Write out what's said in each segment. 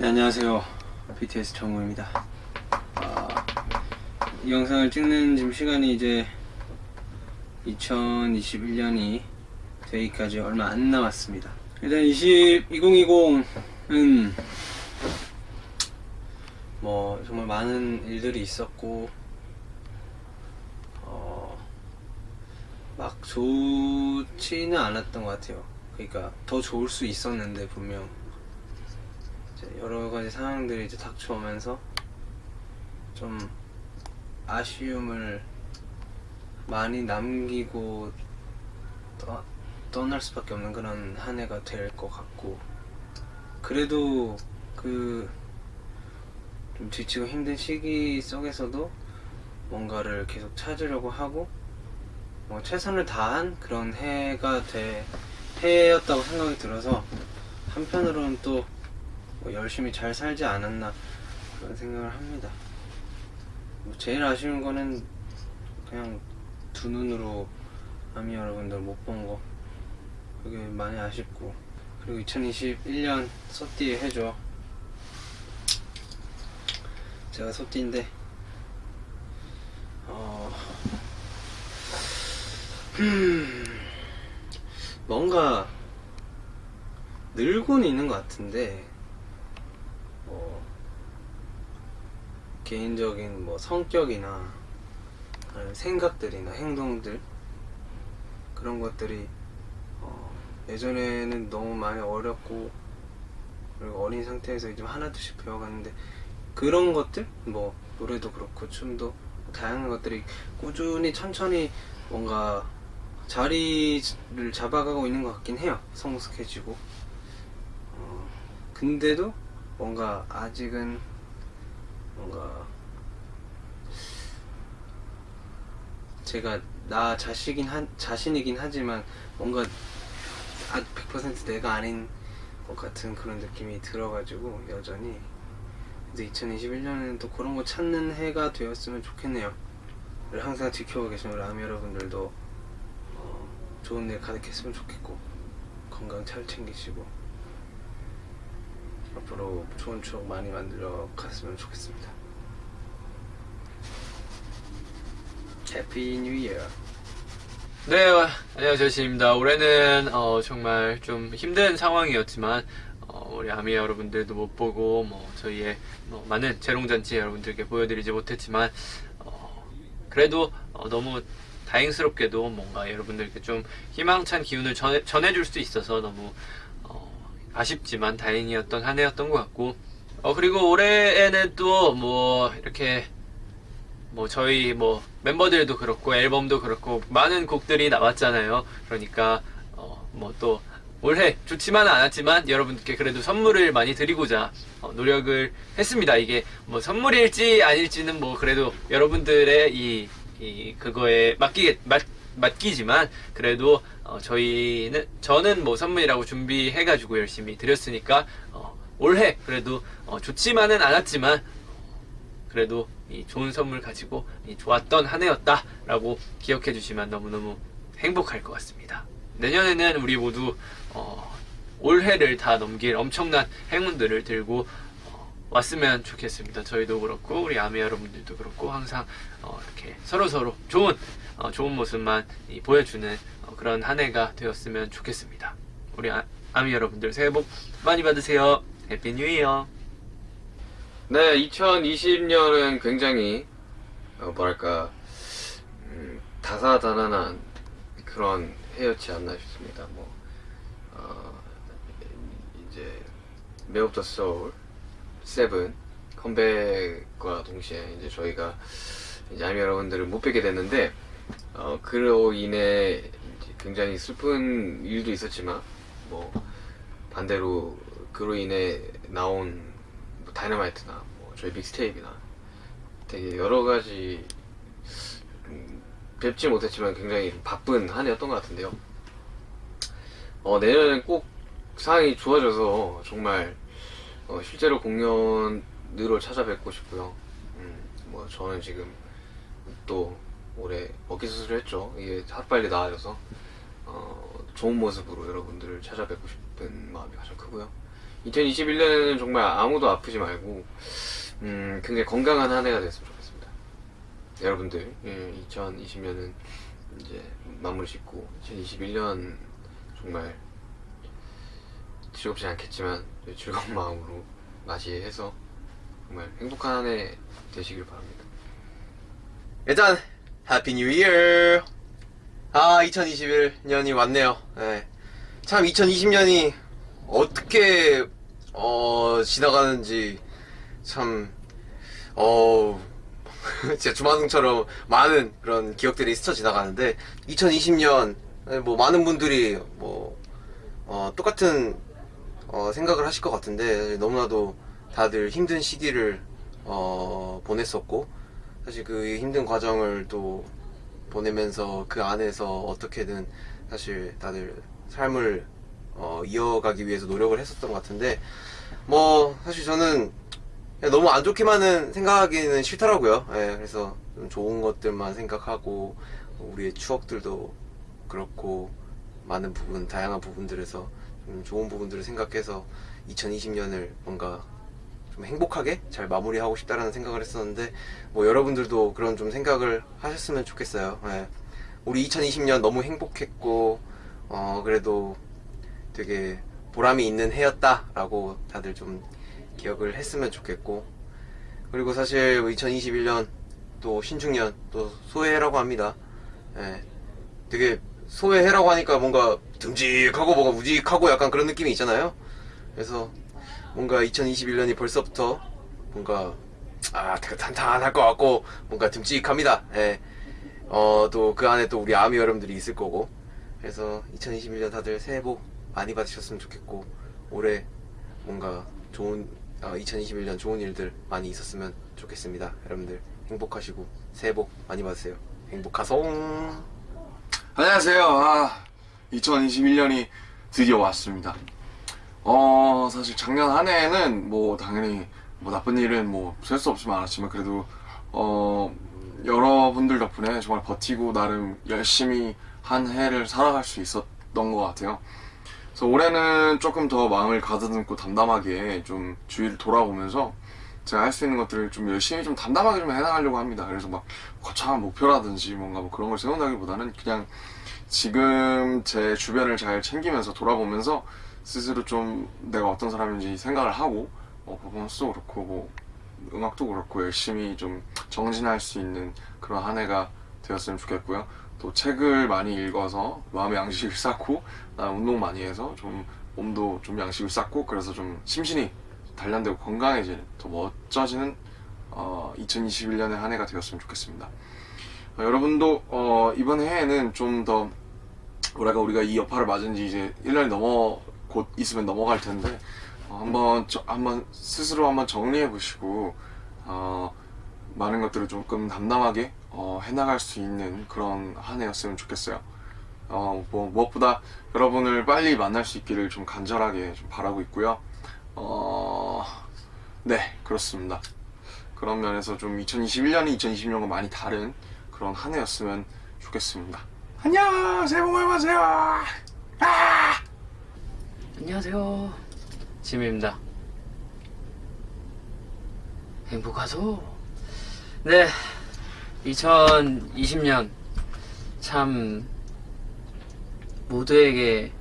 네, 안녕하세요. BTS 정우입니다. 아, 이 영상을 찍는 지금 시간이 이제 2021년이 되기까지 얼마 안 남았습니다. 일단 20, 2020은 뭐 정말 많은 일들이 있었고 어, 막 좋지는 않았던 것 같아요. 그러니까 더 좋을 수 있었는데 분명 여러 가지 상황들이 이제 닥쳐오면서 좀 아쉬움을 많이 남기고 떠, 떠날 수밖에 없는 그런 한 해가 될 것 같고 그래도 그 좀 지치고 힘든 시기 속에서도 뭔가를 계속 찾으려고 하고 뭐 최선을 다한 그런 해가 돼 해였다고 생각이 들어서 한편으로는 또 뭐 열심히 잘 살지 않았나 그런 생각을 합니다. 뭐 제일 아쉬운 거는 그냥 두 눈으로 아미 여러분들 못 본 거. 그게 많이 아쉽고. 그리고 2021년 소띠 해줘. 제가 소띠인데 어... 뭔가 늘고는 있는 것 같은데 뭐 개인적인 뭐 성격이나 생각들이나 행동들 그런 것들이 어 예전에는 너무 많이 어렵고 그리고 어린 상태에서 이제 하나둘씩 배워갔는데 그런 것들? 뭐 노래도 그렇고 춤도 다양한 것들이 꾸준히 천천히 뭔가 자리를 잡아가고 있는 것 같긴 해요. 성숙해지고. 어 근데도 뭔가 아직은 뭔가 제가 나 자식인 한, 자신이긴 하지만 뭔가 아100% 내가 아닌 것 같은 그런 느낌이 들어가지고 여전히. 근데 2021년에는 또 그런 거 찾는 해가 되었으면 좋겠네요. 항상 지켜보고 계신 우리 아미 여러분들도 어, 좋은 일 가득했으면 좋겠고 건강 잘 챙기시고 앞으로 좋은 추억 많이 만들어 갔으면 좋겠습니다. Happy New Year. 네, 안녕하세요, 신입니다. 올해는 어, 정말 좀 힘든 상황이었지만 어, 우리 아미 여러분들도 못 보고 뭐 저희의 뭐 많은 재롱잔치 여러분들께 보여드리지 못했지만 어, 그래도 어, 너무 다행스럽게도 뭔가 여러분들께 좀 희망찬 기운을 전해, 전해줄 수 있어서 너무 아쉽지만 다행이었던 한 해였던 것 같고. 어 그리고 올해에는 또 뭐 이렇게 뭐 저희 뭐 멤버들도 그렇고 앨범도 그렇고 많은 곡들이 나왔잖아요. 그러니까 어 뭐 또 올해 좋지만은 않았지만 여러분께 그래도 선물을 많이 드리고자 어 노력을 했습니다. 이게 뭐 선물일지 아닐지는 뭐 그래도 여러분들의 이, 이 그거에 맡기겠 맡, 맡기지만 그래도 어, 저희는 저는 뭐 선물이라고 준비해가지고 열심히 드렸으니까 어, 올해 그래도 어, 좋지만은 않았지만 그래도 이 좋은 선물 가지고 좋았던 한 해였다라고 기억해 주시면 너무너무 행복할 것 같습니다. 내년에는 우리 모두 어, 올해를 다 넘길 엄청난 행운들을 들고 어, 왔으면 좋겠습니다. 저희도 그렇고 우리 아미 여러분들도 그렇고 항상 어, 이렇게 서로 서로 좋은 좋은 모습만 보여주는 그런 한 해가 되었으면 좋겠습니다. 우리 아, 미 여러분들 새해 복 많이 받으세요. Happy New Year. 네, 2020년은 굉장히 어, 뭐랄까 음, 다사다난한 그런 해였지 않나 싶습니다. 뭐 어, 이제 Map of the Soul Seven 컴백과 동시에 이제 저희가 이제 아미 여러분들을 못 뵙게 됐는데 어, 그로 인해 굉장히 슬픈 일도 있었지만 뭐 반대로 그로 인해 나온 뭐 다이너마이트나 뭐 저희 믹스테이프나 되게 여러 가지 음, 뵙지 못했지만 굉장히 바쁜 한 해였던 것 같은데요. 어, 내년엔 꼭 상황이 좋아져서 정말 어, 실제로 공연으로 찾아뵙고 싶고요. 음, 뭐 저는 지금 또 올해 어깨 수술을 했죠. 이게 하루빨리 나아져서 어, 좋은 모습으로 여러분들을 찾아뵙고 싶은 마음이 가장 크고요 2021년에는 정말 아무도 아프지 말고 음, 굉장히 건강한 한 해가 됐으면 좋겠습니다. 여러분들, 예, 2020년은 이제 마무리 짓고 2021년 정말 즐겁지 않겠지만 즐거운 마음으로 맞이해서 정말 행복한 한 해 되시길 바랍니다. 일단 Happy New Year 아 2021년이 왔네요 예. 참 2020년이 어떻게 어 지나가는지 참 어, 진짜 주마등처럼 많은 그런 기억들이 스쳐 지나가는데 2020년 뭐 많은 분들이 뭐 어, 똑같은 어, 생각을 하실 것 같은데 너무나도 다들 힘든 시기를 어, 보냈었고 사실 그 힘든 과정을 또 보내면서 그 안에서 어떻게든 사실 다들 삶을 어, 이어가기 위해서 노력을 했었던 것 같은데 뭐 사실 저는 너무 안 좋게만은 생각하기는 싫더라고요. 예, 그래서 좀 좋은 것들만 생각하고 우리의 추억들도 그렇고 많은 부분, 다양한 부분들에서 좀 좋은 부분들을 생각해서 2020년을 뭔가 좀 행복하게 잘 마무리하고 싶다라는 생각을 했었는데 뭐 여러분들도 그런 좀 생각을 하셨으면 좋겠어요. 예. 우리 2020년 너무 행복했고 어 그래도 되게 보람이 있는 해였다 라고 다들 좀 기억을 했으면 좋겠고 그리고 사실 2021년 또 신축년 또 소해라고 합니다. 예. 되게 소해라고 하니까 뭔가 듬직하고 뭔가 우직하고 약간 그런 느낌이 있잖아요. 그래서 뭔가 2021년이 벌써부터 뭔가 아 되게 탄탄할 것 같고 뭔가 듬직합니다. 예. 어, 또 그 안에 또 우리 아미 여러분들이 있을 거고. 그래서 2021년 다들 새해 복 많이 받으셨으면 좋겠고 올해 뭔가 좋은 어, 2021년 좋은 일들 많이 있었으면 좋겠습니다. 여러분들 행복하시고 새해 복 많이 받으세요. 행복하송. 안녕하세요. 아, 2021년이 드디어 왔습니다. 어, 사실 작년 한 해에는 뭐 당연히 뭐 나쁜 일은 뭐 셀 수 없이 많았지만 그래도 어, 여러분들 덕분에 정말 버티고 나름 열심히 한 해를 살아갈 수 있었던 것 같아요. 그래서 올해는 조금 더 마음을 가다듬고 담담하게 좀 주위를 돌아보면서 제가 할 수 있는 것들을 좀 열심히 좀 담담하게 좀 해나가려고 합니다. 그래서 막 거창한 목표라든지 뭔가 뭐 그런 걸 세운다기보다는 그냥 지금 제 주변을 잘 챙기면서 돌아보면서 스스로 좀 내가 어떤 사람인지 생각을 하고 뭐 퍼포먼스도 그렇고 뭐 음악도 그렇고 열심히 좀 정진할 수 있는 그런 한 해가 되었으면 좋겠고요. 또 책을 많이 읽어서 마음의 양식을 쌓고 나 운동 많이 해서 좀 몸도 좀 양식을 쌓고 그래서 좀 심신이 단련되고 건강해지는 더 멋져지는 어, 2021년의 한 해가 되었으면 좋겠습니다. 어, 여러분도 어, 이번 해에는 좀 더 뭐랄까 우리가 이 여파를 맞은 지 이제 1년이 넘어 곧 있으면 넘어갈 텐데 어, 한번 저- 한번 스스로 한번 정리해 보시고 어, 많은 것들을 조금 담담하게 어, 해나갈 수 있는 그런 한 해였으면 좋겠어요. 어, 뭐 무엇보다 여러분을 빨리 만날 수 있기를 좀 간절하게 좀 바라고 있고요. 어, 네 그렇습니다. 그런 면에서 좀 2021년이 2020년과 많이 다른 그런 한 해였으면 좋겠습니다. 안녕 새해 복 많이 받으세요. 안녕하세요. 지미입니다. 행복하소. 네. 2020년 참 모두에게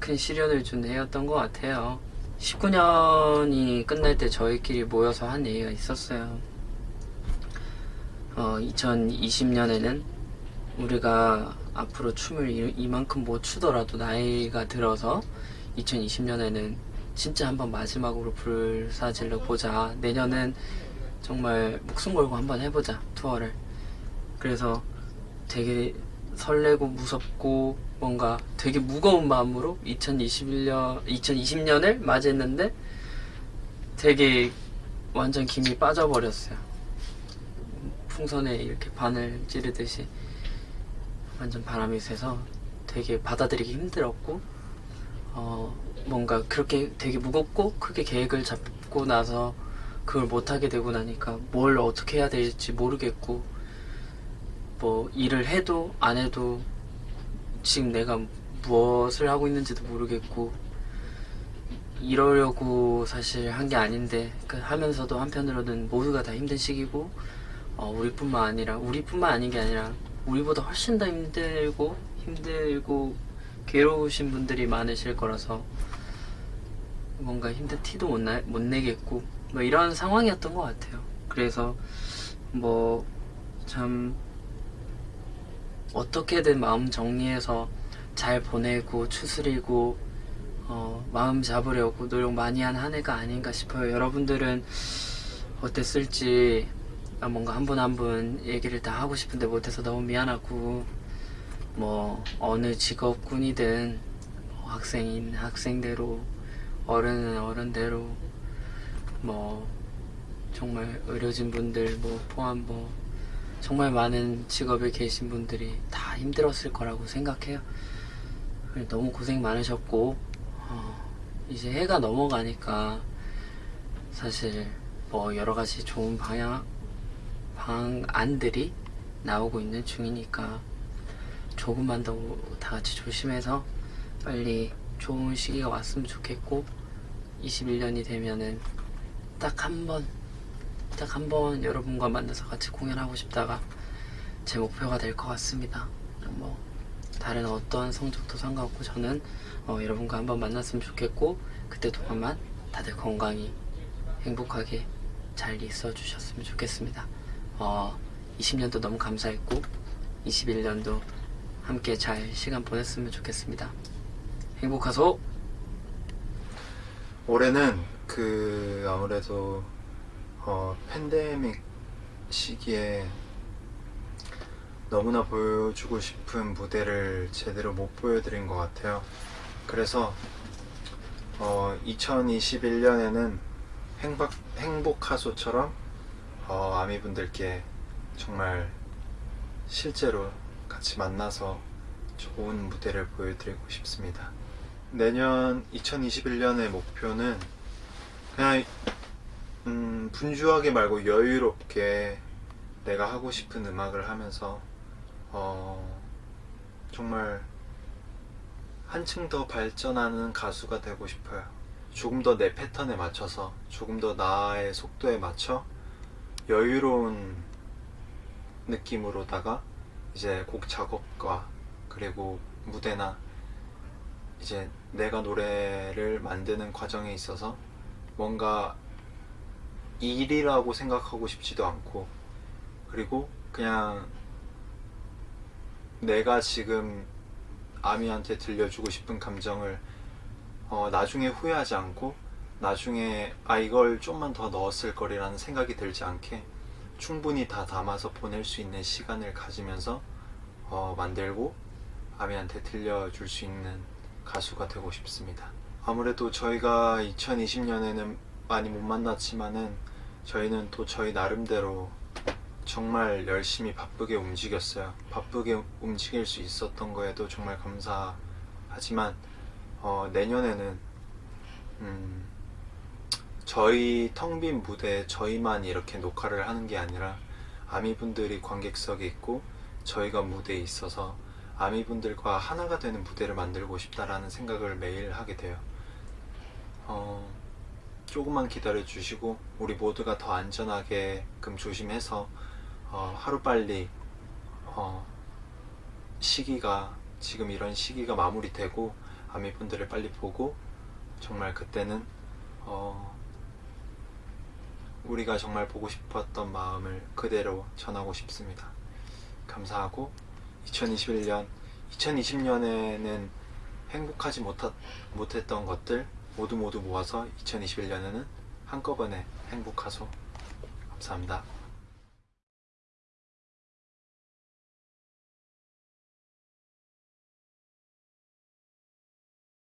큰 시련을 준 해였던 것 같아요. 19년이 끝날 때 저희끼리 모여서 한 얘기가 있었어요. 어, 2020년에는 우리가 앞으로 춤을 이- 이만큼 못 추더라도 나이가 들어서 2020년에는 진짜 한번 마지막으로 불사질러 보자. 내년은 정말 목숨 걸고 한번 해보자 투어를. 그래서 되게 설레고 무섭고 뭔가 되게 무거운 마음으로 2021년 2020년을 맞이했는데 되게 완전 김이 빠져버렸어요. 풍선에 이렇게 바늘 찌르듯이 완전 바람이 세서 되게 받아들이기 힘들었고 어 뭔가 그렇게 되게 무겁고 크게 계획을 잡고 나서 그걸 못하게 되고 나니까 뭘 어떻게 해야 될지 모르겠고 뭐 일을 해도 안 해도 지금 내가 무엇을 하고 있는지도 모르겠고 이러려고 사실 한 게 아닌데 그 하면서도 한편으로는 모두가 다 힘든 시기고 어, 우리뿐만 아니라 우리뿐만 아닌 게 아니라 우리보다 훨씬 더 힘들고 힘들고 괴로우신 분들이 많으실 거라서 뭔가 힘든 티도 못, 나, 못 내겠고 뭐 이런 상황이었던 것 같아요. 그래서 뭐참 어떻게든 마음 정리해서 잘 보내고 추스리고 어, 마음 잡으려고 노력 많이 한 한 해가 아닌가 싶어요. 여러분들은 어땠을지 아, 뭔가 한 분 한 분 얘기를 다 하고 싶은데 못해서 너무 미안하고 뭐 어느 직업군이든 뭐 학생인 학생대로 어른은 어른대로 뭐 정말 의료진 분들 뭐 포함 뭐 정말 많은 직업에 계신 분들이 다 힘들었을 거라고 생각해요. 너무 고생 많으셨고 어, 이제 해가 넘어가니까 사실 뭐 여러 가지 좋은 방향 방안들이 나오고 있는 중이니까 조금만 더 다 같이 조심해서 빨리 좋은 시기가 왔으면 좋겠고 21년이 되면은 딱 한 번, 딱 한번 여러분과 만나서 같이 공연하고 싶다가 제 목표가 될 것 같습니다. 뭐 다른 어떠한 성적도 상관없고 저는 어, 여러분과 한번 만났으면 좋겠고 그때 동안만 다들 건강히 행복하게 잘 있어 주셨으면 좋겠습니다. 어, 20년도 너무 감사했고 21년도 함께 잘 시간 보냈으면 좋겠습니다. 행복하소. 올해는 그 아무래도 어, 팬데믹 시기에 너무나 보여주고 싶은 무대를 제대로 못 보여드린 것 같아요. 그래서 어, 2021년에는 행복, 행복하소처럼 어, 아미분들께 정말 실제로 같이 만나서 좋은 무대를 보여드리고 싶습니다. 내년 2021년의 목표는 그냥 음, 분주하게 말고 여유롭게 내가 하고 싶은 음악을 하면서 어, 정말 한층 더 발전하는 가수가 되고 싶어요. 조금 더 내 패턴에 맞춰서 조금 더 나의 속도에 맞춰 여유로운 느낌으로다가 이제 곡 작업과 그리고 무대나 이제 내가 노래를 만드는 과정에 있어서 뭔가 일이라고 생각하고 싶지도 않고 그리고 그냥 내가 지금 아미한테 들려주고 싶은 감정을 어, 나중에 후회하지 않고 나중에 아 이걸 좀만 더 넣었을 거리라는 생각이 들지 않게 충분히 다 담아서 보낼 수 있는 시간을 가지면서 어, 만들고 아미한테 들려줄 수 있는 가수가 되고 싶습니다. 아무래도 저희가 2020년에는 많이 못 만났지만은 저희는 또 저희 나름대로 정말 열심히 바쁘게 움직였어요. 바쁘게 움직일 수 있었던 거에도 정말 감사하지만 어, 내년에는 음, 저희 텅 빈 무대에 저희만 이렇게 녹화를 하는 게 아니라 아미분들이 관객석에 있고 저희가 무대에 있어서 아미분들과 하나가 되는 무대를 만들고 싶다라는 생각을 매일 하게 돼요. 어, 조금만 기다려 주시고 우리 모두가 더 안전하게끔 조심해서 어, 하루빨리 어, 시기가 지금 이런 시기가 마무리되고 아미분들을 빨리 보고 정말 그때는 어, 우리가 정말 보고 싶었던 마음을 그대로 전하고 싶습니다. 감사하고 2021년, 2020년에는 행복하지 못하, 못했던 것들 모두 모두 모아서 2021년에는 한꺼번에 행복하소. 감사합니다.